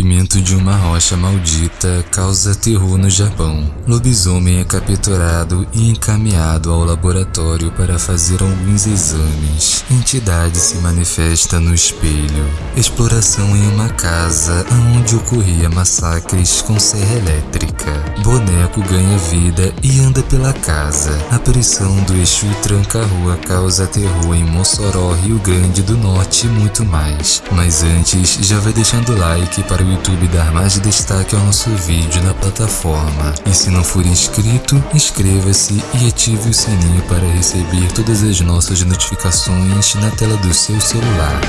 rompimento de uma rocha maldita causa terror no Japão. Lobisomem é capturado e encaminhado ao laboratório para fazer alguns exames. Entidade se manifesta no espelho. Exploração em uma casa onde ocorria massacres com serra elétrica. Boneco ganha vida e anda pela casa. A pressão do Exu tranca-rua causa terror em Mossoró, Rio Grande do Norte e muito mais. Mas antes, já vai deixando like para o YouTube dar mais destaque ao nosso vídeo na plataforma. E se não for inscrito, inscreva-se e ative o sininho para receber todas as nossas notificações na tela do seu celular.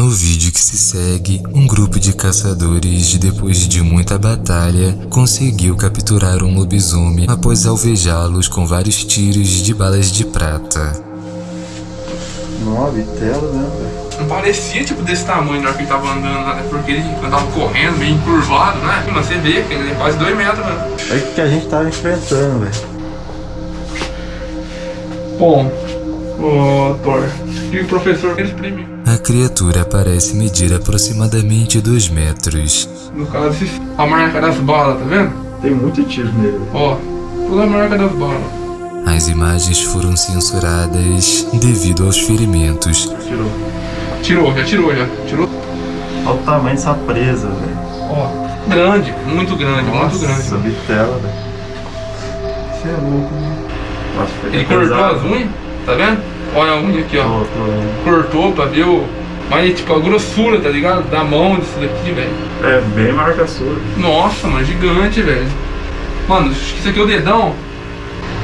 No vídeo que se segue, um grupo de caçadores, depois de muita batalha, conseguiu capturar um lobisomem após alvejá-los com vários tiros de balas de prata. Nossa, vitela, né, velho? Não parecia tipo desse tamanho na hora que ele tava andando, né? Porque ele andava correndo, meio encurvado, né? Mas você vê que ele é quase 2 metros, né? É o que a gente tava enfrentando, velho. Bom, ô Thor, e o professor premiam. A criatura parece medir aproximadamente 2 metros. No caso, a marca das balas, tá vendo? Tem muito tiro nele. Ó, toda a marca das balas. As imagens foram censuradas devido aos ferimentos. Tirou. Tirou, já tirou, já. Tirou. Olha o tamanho dessa presa, velho. Ó, grande, muito grande, muito grande. Nossa, vitela, velho. Você é louco, né? Nossa, Ele cortou as unhas, tá vendo? Olha a unha aqui, ó. Tô, tô. Cortou pra ver o. Mas tipo, a grossura, tá ligado? Da mão disso daqui, velho. É bem marca sua. Nossa, mano, gigante, velho. Mano, acho que isso aqui é o dedão.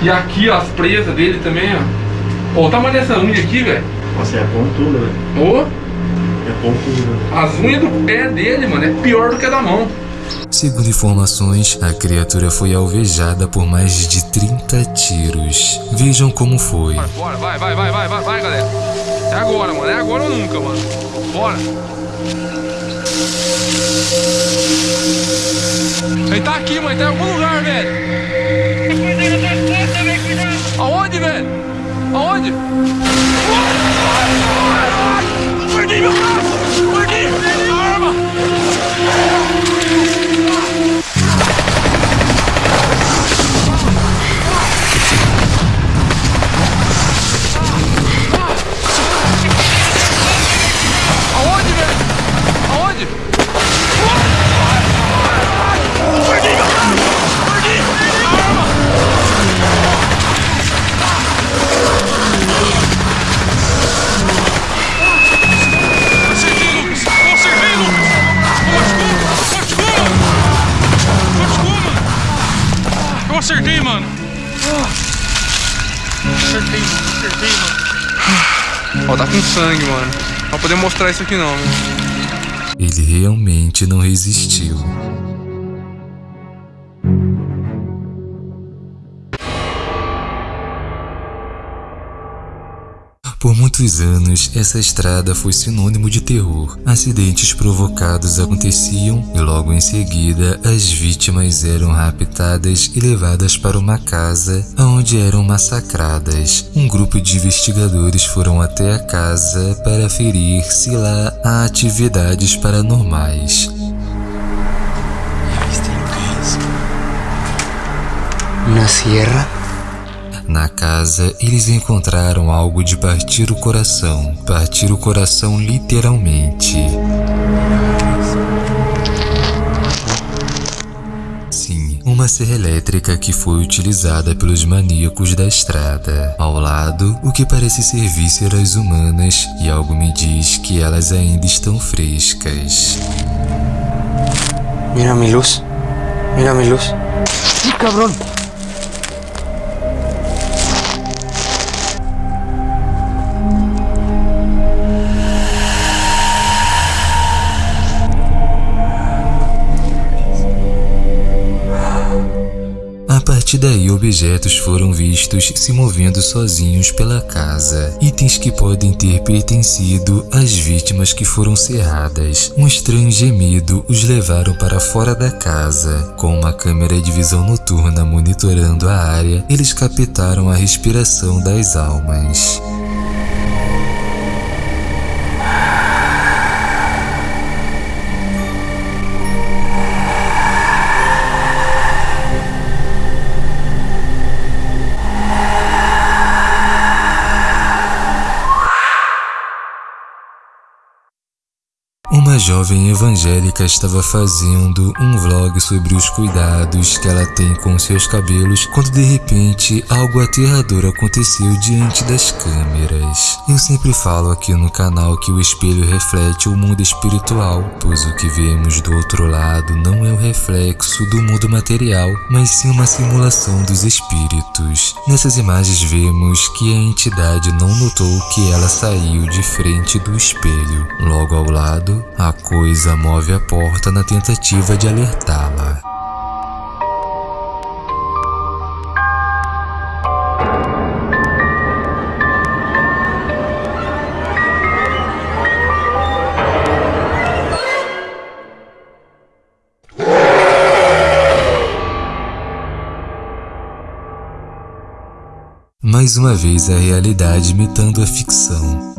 E aqui, ó, as presas dele também, ó. Ó, o tamanho dessa unha aqui, velho. Nossa, é pontuda, velho. Ô, É pontuda. as unhas do pé dele, mano, é pior do que a da mão. Segundo informações, a criatura foi alvejada por mais de 30 tiros. Vejam como foi. Bora, vai, vai, vai, vai, vai, vai, galera. É agora, mano. É agora ou nunca, mano. Bora. Ele tá aqui, mano. Tá em algum lugar, velho. Tá com sangue, mano. Vai poder mostrar isso aqui não, velho. Ele realmente não resistiu. Muitos anos, essa estrada foi sinônimo de terror. Acidentes provocados aconteciam e logo em seguida as vítimas eram raptadas e levadas para uma casa onde eram massacradas. Um grupo de investigadores foram até a casa para ferir se lá há atividades paranormais. ¿Una sierra? Na casa, eles encontraram algo de partir o coração. Partir o coração literalmente. Sim, uma serra elétrica que foi utilizada pelos maníacos da estrada. Ao lado, o que parece ser vísceras humanas, e algo me diz que elas ainda estão frescas. Mira mi luz. Mira mi luz. ¡Sí, cabrón! Partir daí, objetos foram vistos se movendo sozinhos pela casa, itens que podem ter pertencido às vítimas que foram cerradas. Um estranho gemido os levaram para fora da casa. Com uma câmera de visão noturna monitorando a área, eles captaram a respiração das almas. Jovem evangélica estava fazendo um vlog sobre os cuidados que ela tem com seus cabelos quando de repente algo aterrador aconteceu diante das câmeras. Eu sempre falo aqui no canal que o espelho reflete o mundo espiritual, pois o que vemos do outro lado não é o reflexo do mundo material, mas sim uma simulação dos espíritos. Nessas imagens vemos que a entidade não notou que ela saiu de frente do espelho. Logo ao lado, a coisa move a porta na tentativa de alertá-la. Mais uma vez a realidade imitando a ficção.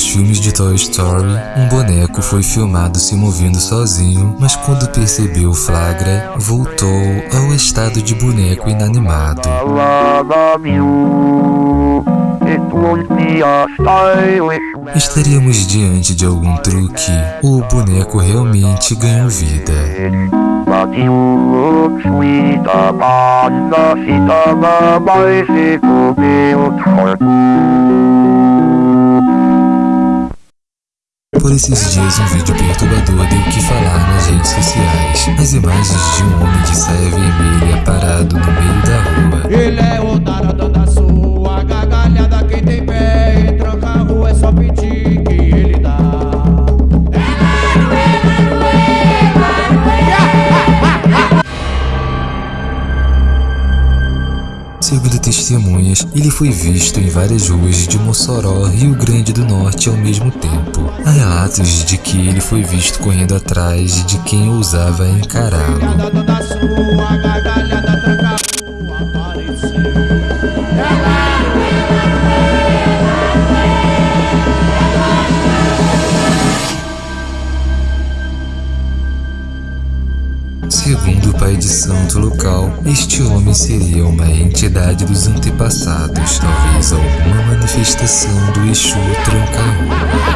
Nos filmes de Toy Story, um boneco foi filmado se movendo sozinho, mas quando percebeu o flagra, voltou ao estado de boneco inanimado. Estaríamos diante de algum truque ou o boneco realmente ganhou vida? Por esses dias um vídeo perturbador deu o que falar nas redes sociais. As imagens de um homem de saia vermelha parado no meio da rua. Ele é o taradão da sua gargalhada quem tem pé e tranca a rua é só pedir testemunhas, ele foi visto em várias ruas de Mossoró, Rio Grande do Norte ao mesmo tempo. Há relatos de que ele foi visto correndo atrás de quem ousava encará-lo. Local, este homem seria uma entidade dos antepassados, talvez alguma manifestação do Exu Tranca-Rua.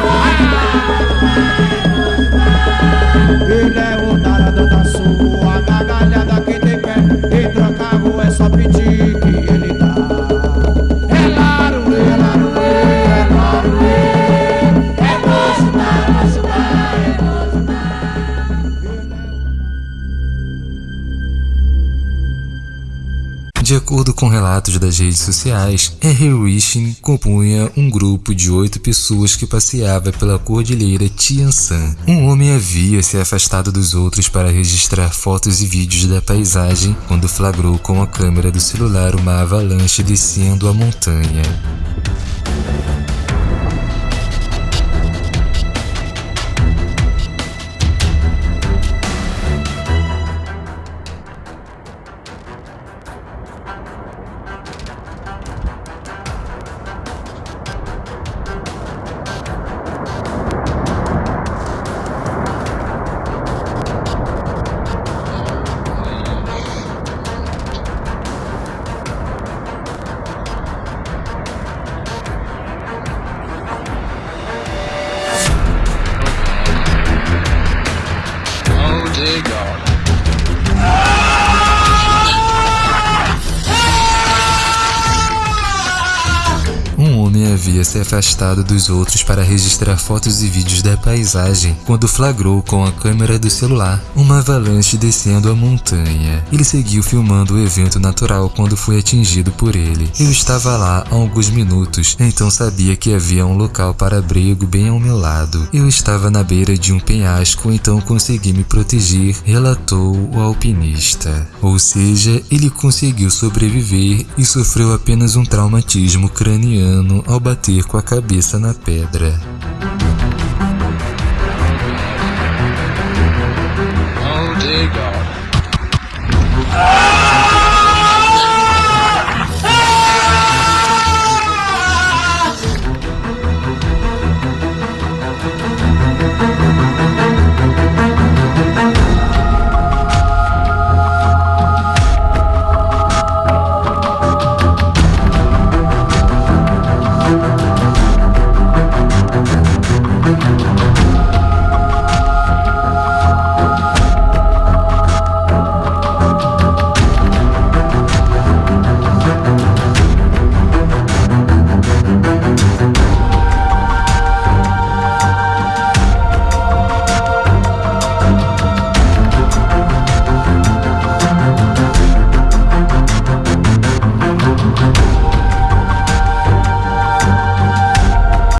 De acordo com relatos das redes sociais, Harry Wishing compunha um grupo de oito pessoas que passeava pela cordilheira Tian-San. Um homem havia se afastado dos outros para registrar fotos e vídeos da paisagem quando flagrou com a câmera do celular uma avalanche descendo a montanha. Se afastado dos outros para registrar fotos e vídeos da paisagem quando flagrou com a câmera do celular uma avalanche descendo a montanha. Ele seguiu filmando o evento natural quando foi atingido por ele. Eu estava lá há alguns minutos, então sabia que havia um local para abrigo bem ao meu lado. Eu estava na beira de um penhasco, então consegui me proteger, relatou o alpinista. Ou seja, ele conseguiu sobreviver e sofreu apenas um traumatismo craniano ao bater com a cabeça na pedra. Oh dear God.